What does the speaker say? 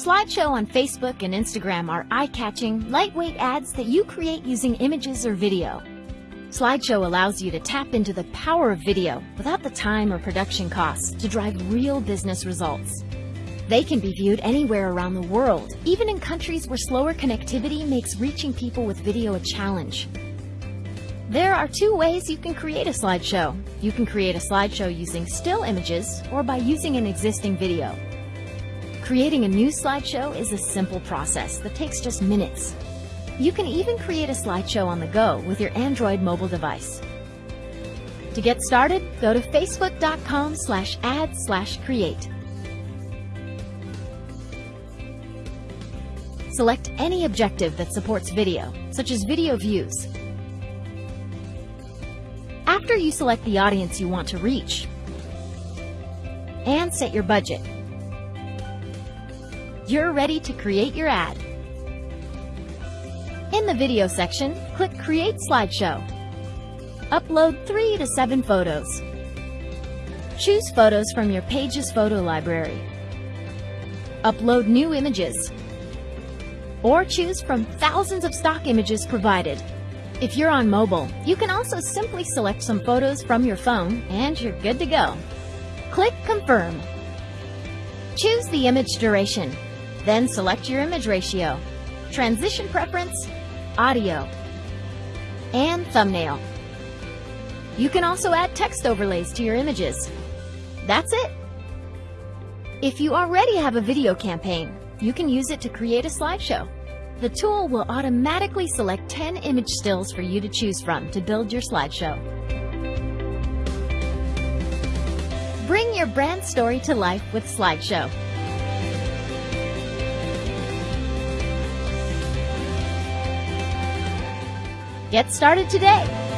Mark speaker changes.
Speaker 1: Slideshow on Facebook and Instagram are eye-catching, lightweight ads that you create using images or video. Slideshow allows you to tap into the power of video without the time or production costs to drive real business results. They can be viewed anywhere around the world, even in countries where slower connectivity makes reaching people with video a challenge. There are two ways you can create a slideshow. You can create a slideshow using still images or by using an existing video. Creating a new slideshow is a simple process that takes just minutes. You can even create a slideshow on the go with your Android mobile device. To get started, go to facebook.com slash ad slash create. Select any objective that supports video, such as video views. After you select the audience you want to reach, and set your budget, you're ready to create your ad. In the video section, click Create Slideshow. Upload 3 to 7 photos. Choose photos from your Pages photo library. Upload new images or choose from thousands of stock images provided. If you're on mobile, you can also simply select some photos from your phone and you're good to go. Click Confirm. Choose the image duration, then select your image ratio, transition preference, audio, and thumbnail. You can also add text overlays to your images. That's it. If you already have a video campaign, you can use it to create a slideshow. The tool will automatically select 10 image stills for you to choose from to build your slideshow. Bring your brand story to life with Slideshow. Get started today.